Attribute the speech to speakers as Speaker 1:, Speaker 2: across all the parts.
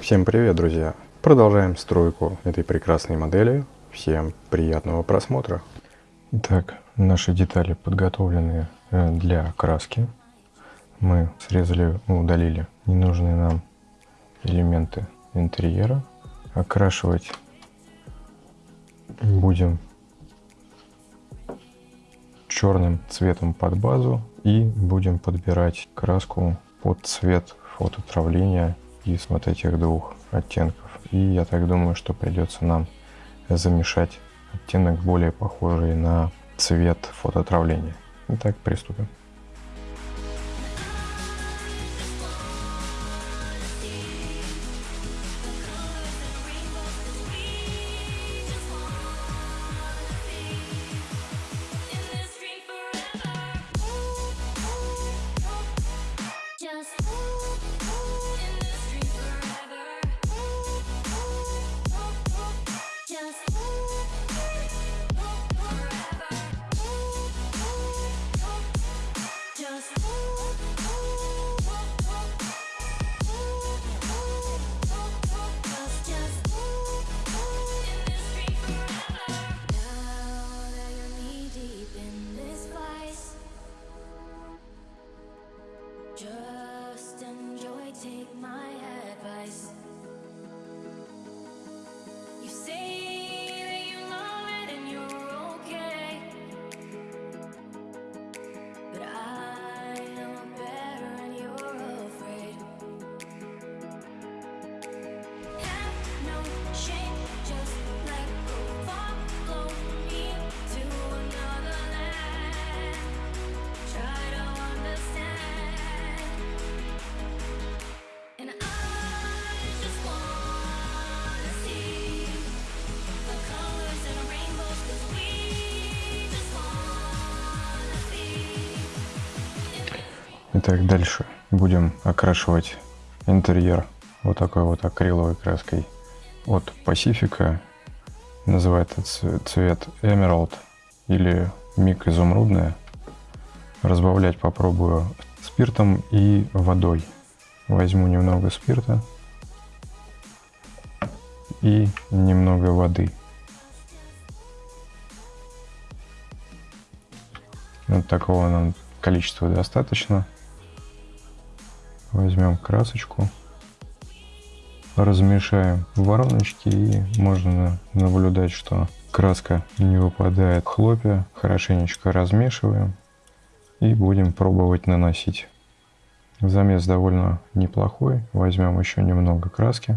Speaker 1: Всем привет, друзья! Продолжаем стройку этой прекрасной модели. Всем приятного просмотра! Итак, наши детали подготовлены э, для краски. Мы срезали, удалили ненужные нам элементы интерьера. Окрашивать будем черным цветом под базу и будем подбирать краску под цвет фототравления из вот этих двух оттенков. И я так думаю, что придется нам замешать оттенок более похожий на цвет фототравления. Итак, приступим. Итак, дальше будем окрашивать интерьер вот такой вот акриловой краской от Pacifica. Называется цвет Emerald или миг изумрудная. Разбавлять попробую спиртом и водой. Возьму немного спирта и немного воды. Вот такого нам количества достаточно. Возьмем красочку, размешаем в вороночке и можно наблюдать, что краска не выпадает хлопья. Хорошенечко размешиваем и будем пробовать наносить. Замес довольно неплохой. Возьмем еще немного краски.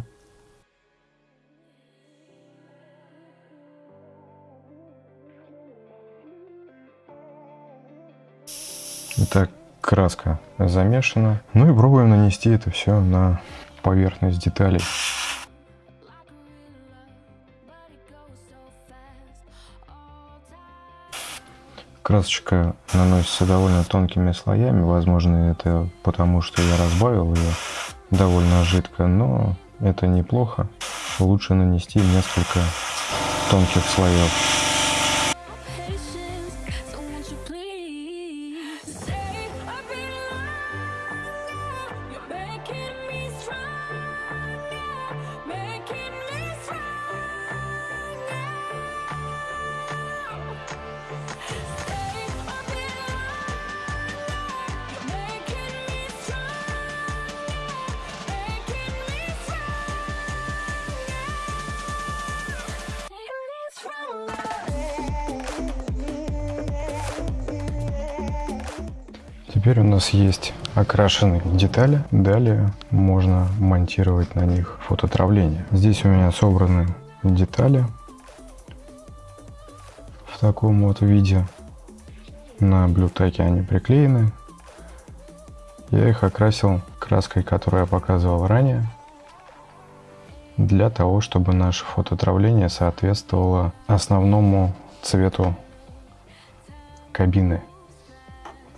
Speaker 1: Итак, краска замешана. Ну и пробуем нанести это все на поверхность деталей. Красочка наносится довольно тонкими слоями, возможно это потому, что я разбавил ее довольно жидко, но это неплохо. Лучше нанести несколько тонких слоев. Теперь у нас есть окрашенные детали. Далее можно монтировать на них фототравление. Здесь у меня собраны детали в таком вот виде. На блютаке они приклеены. Я их окрасил краской, которую я показывал ранее, для того, чтобы наше фототравление соответствовало основному цвету кабины,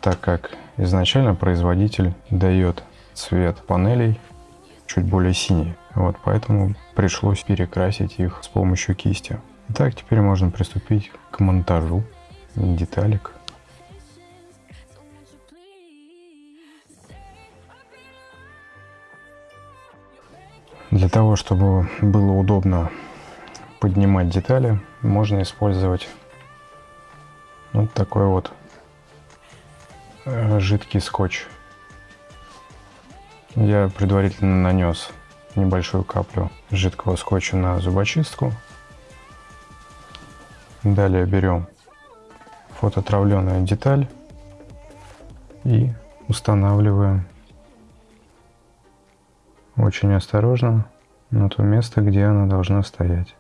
Speaker 1: так как Изначально производитель дает цвет панелей чуть более синий. Вот поэтому пришлось перекрасить их с помощью кисти. Итак, теперь можно приступить к монтажу деталек.
Speaker 2: Для того, чтобы было удобно поднимать детали, можно использовать вот такой вот жидкий скотч. Я предварительно нанес небольшую каплю жидкого скотча на зубочистку. Далее берем фототравленную деталь и устанавливаем очень осторожно на то место, где она должна стоять.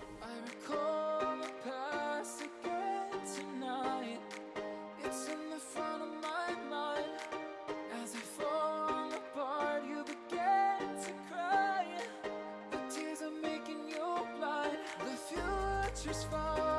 Speaker 2: Just us fall.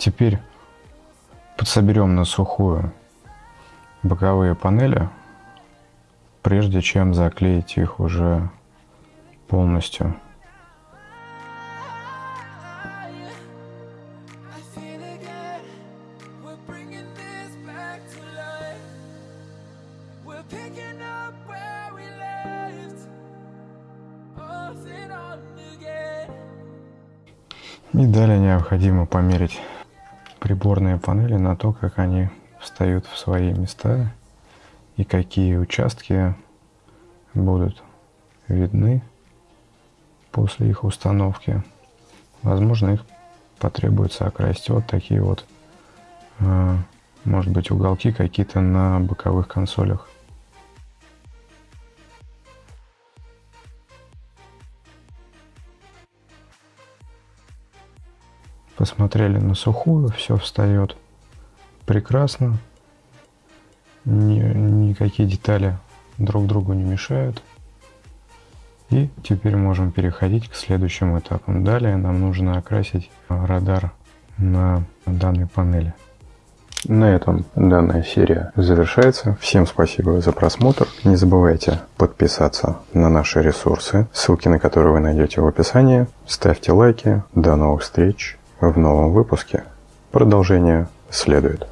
Speaker 2: Теперь подсоберем на сухую боковые панели, прежде чем заклеить их уже полностью. И далее необходимо померить приборные панели на то, как они встают в свои места и какие участки будут видны после их установки. Возможно, их потребуется окрасить вот такие вот, а, может быть, уголки какие-то на боковых консолях. Посмотрели на сухую, все встает прекрасно. Ни, никакие детали друг другу не мешают. И теперь можем переходить к следующему этапу. Далее нам нужно окрасить радар на данной панели. На этом данная серия завершается. Всем спасибо за просмотр. Не забывайте подписаться на наши ресурсы, ссылки на которые вы найдете в описании. Ставьте лайки. До новых встреч в новом выпуске. Продолжение следует.